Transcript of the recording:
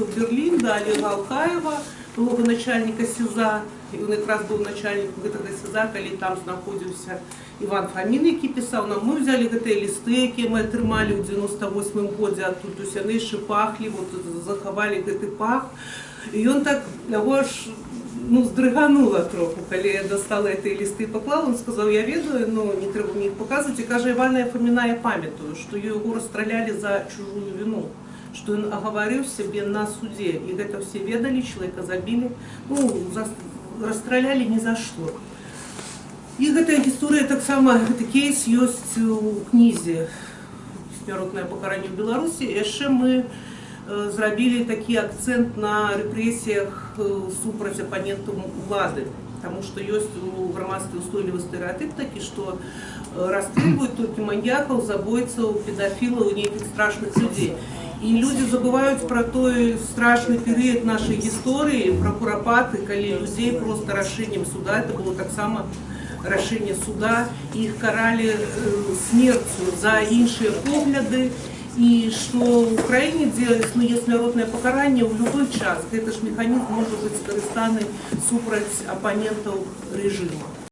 ў Берлін да Олега Алкаева, былога начальніка СІЗа. І ён якраз быў начальнік гэтага СІЗа, калі там знаходзіўся Іван Фамін, які пісаў нам. Мы взяли гэтыя лісты, якія мы атрымалі ў 98 годзе адтуль, то яны яшчэ пахлі, вот, захавалі гэты пах. І ён так яго аж ну, здрыганула троху, калі я дастала гэтыя лісты і паклала, он сказаў, я ведаю, ну не трэба мне іх паказваць. І кажа Івана Фаміна, я памятаю, што яго расстралялі за чужую віну што ён агаварыў сябе на судзе і гэта ўсе ведалі чалавека забілі ну за, расстралялі ні за што і гэтая гісторыя таксама гэты кейс ёсць у кнізе смяротнае пакаранне ў беларусі яшчэ мы э, зрабілі такі акцэнт на рэпрэсіях э, супраць апанентаў улады Таму што ёсць у грамадстве устойлівы стэеатып такі, што э, расстрэльваюць толькі маньякаў, забойцаў, педафілаў, нейкіх страшных людзей. І людзі забываюць пра той страшны перыяд нашай гісторыі, пра курапаты, калі людзей проста рашэннем суда, это было таксама рашэнне суда, і іх каралі э, смерцю за іншыя погляды, і што ў краіне, дзе існуе смяротнае пакаранне ў любой час, гэта ж механізм можа быць скарыстаны супраць апанентаў рэжыма.